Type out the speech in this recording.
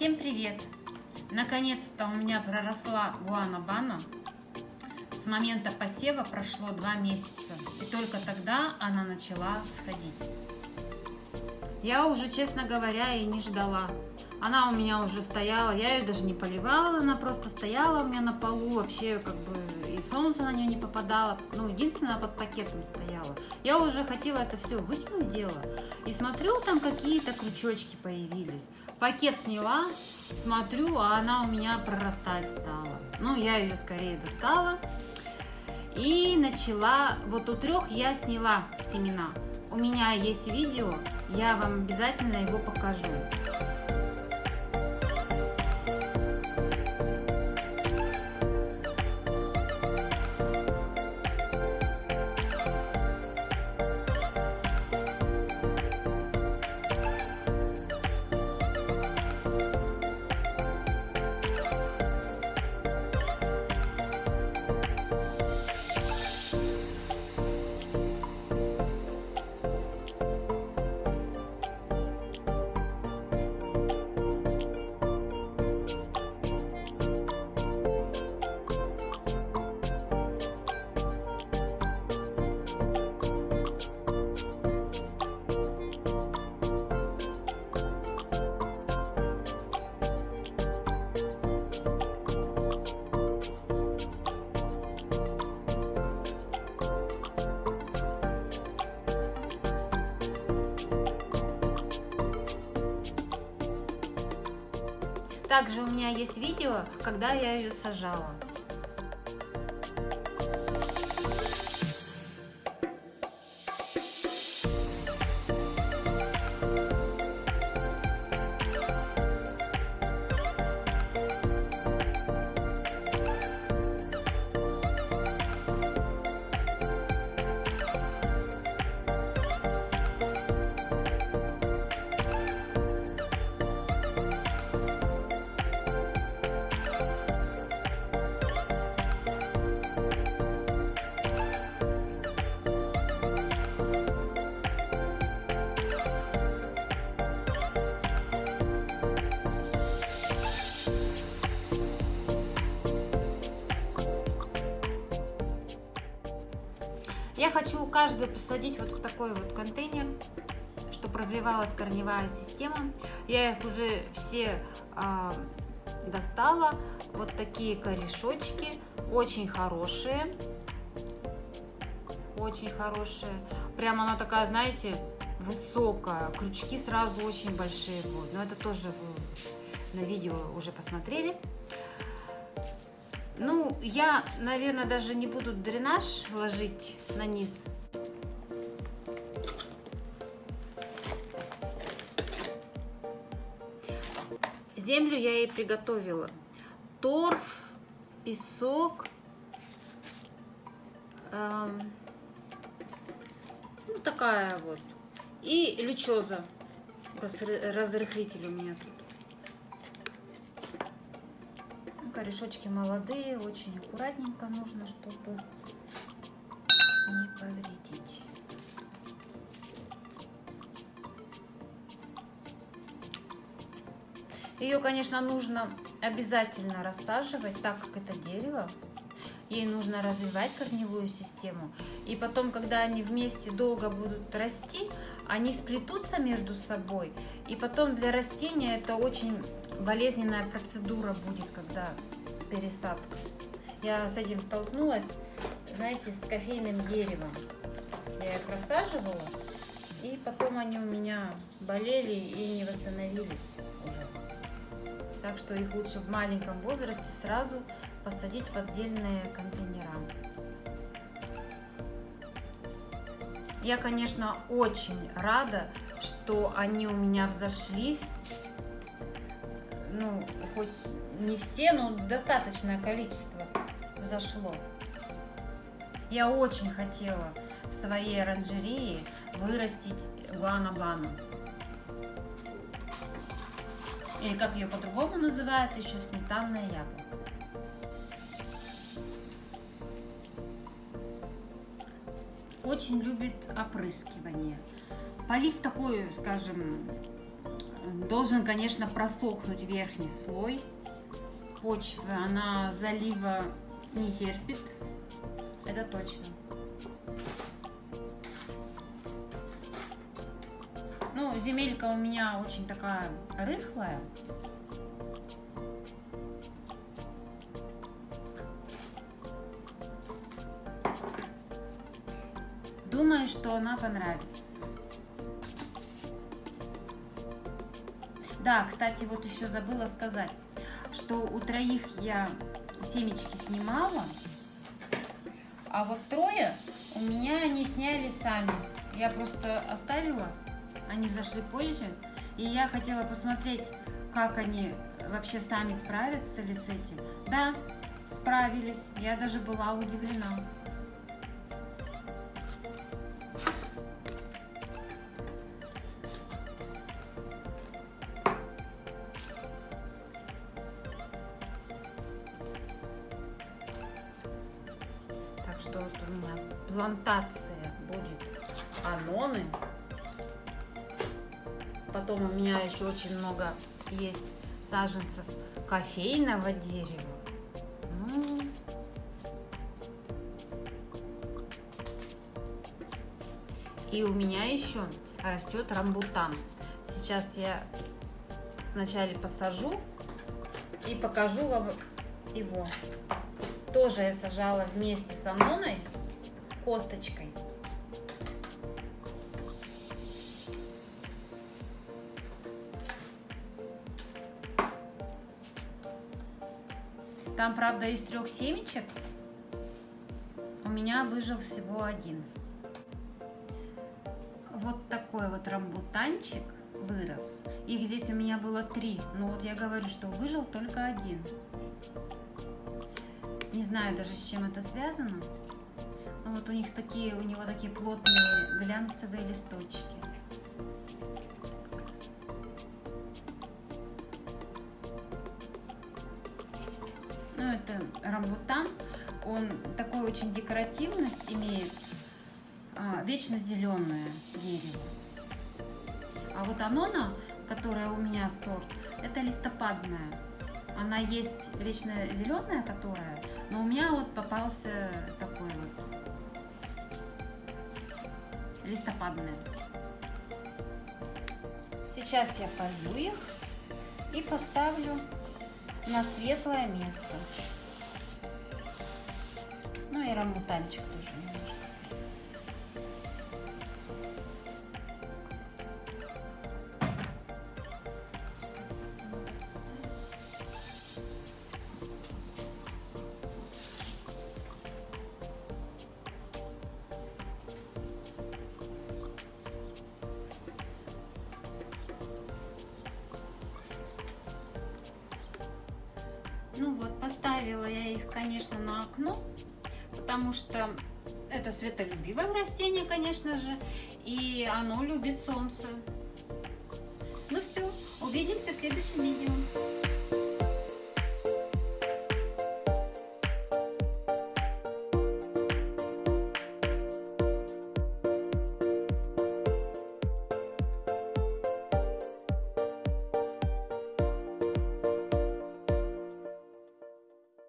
Всем привет! Наконец-то у меня проросла гуанабана. С момента посева прошло два месяца, и только тогда она начала сходить. Я уже, честно говоря, и не ждала. Она у меня уже стояла, я ее даже не поливала, она просто стояла у меня на полу, вообще как бы и солнце на нее не попадало, ну, единственное, под пакетом стояла. Я уже хотела это все выкинуть дело, и смотрю, там какие-то крючочки появились. Пакет сняла, смотрю, а она у меня прорастать стала. Ну, я ее скорее достала и начала, вот у трех я сняла семена. У меня есть видео, я вам обязательно его покажу. Также у меня есть видео, когда я ее сажала. Я хочу каждую посадить вот в такой вот контейнер, чтобы развивалась корневая система. Я их уже все а, достала. Вот такие корешочки, очень хорошие. Очень хорошие. Прямо она такая, знаете, высокая. Крючки сразу очень большие будут. Но это тоже вы на видео уже посмотрели. Ну, я, наверное, даже не буду дренаж ложить на низ. Землю я ей приготовила. Торф, песок, эм, ну такая вот. И лючоза, разрыхлитель у меня тут. Корешочки молодые, очень аккуратненько нужно, чтобы не повредить. Ее, конечно, нужно обязательно рассаживать, так как это дерево. Ей нужно развивать корневую систему. И потом, когда они вместе долго будут расти, они сплетутся между собой. И потом для растения это очень болезненная процедура будет, когда пересадка. Я с этим столкнулась, знаете, с кофейным деревом. Я их рассаживала, и потом они у меня болели и не восстановились уже. Так что их лучше в маленьком возрасте сразу посадить в отдельные контейнера. Я, конечно, очень рада, что они у меня взошли. Ну, хоть не все, но достаточное количество зашло. Я очень хотела в своей оранжерее вырастить гуанабану. Или как ее по-другому называют, еще сметанное яблоко. Очень любит опрыскивание. Полив такой, скажем, Должен, конечно, просохнуть верхний слой почвы. Она залива не терпит. Это точно. Ну, земелька у меня очень такая рыхлая. Думаю, что она понравится. Да, кстати, вот еще забыла сказать, что у троих я семечки снимала, а вот трое у меня не сняли сами. Я просто оставила, они зашли позже, и я хотела посмотреть, как они вообще сами справятся ли с этим. Да, справились, я даже была удивлена. Плантация будет аноны. Потом у меня еще очень много есть саженцев кофейного дерева. Ну, и у меня еще растет рамбутан. Сейчас я вначале посажу и покажу вам его. Тоже я сажала вместе с аноной, косточкой. Там, правда, из трех семечек у меня выжил всего один. Вот такой вот рамбутанчик вырос. Их здесь у меня было три, но вот я говорю, что выжил только один. Не знаю даже, с чем это связано. Но вот у них такие, у него такие плотные глянцевые листочки. Ну, это рамбутан. Он такой очень декоративность имеет. А, вечно зеленое дерево. А вот анона, которая у меня сорт, это листопадная. Она есть вечно зеленая, которая но у меня вот попался такой вот листопадный. Сейчас я полью их и поставлю на светлое место. Ну и рамбутанчик тоже Ну вот, поставила я их, конечно, на окно, потому что это светолюбивое растение, конечно же, и оно любит солнце. Ну все, увидимся в следующем видео.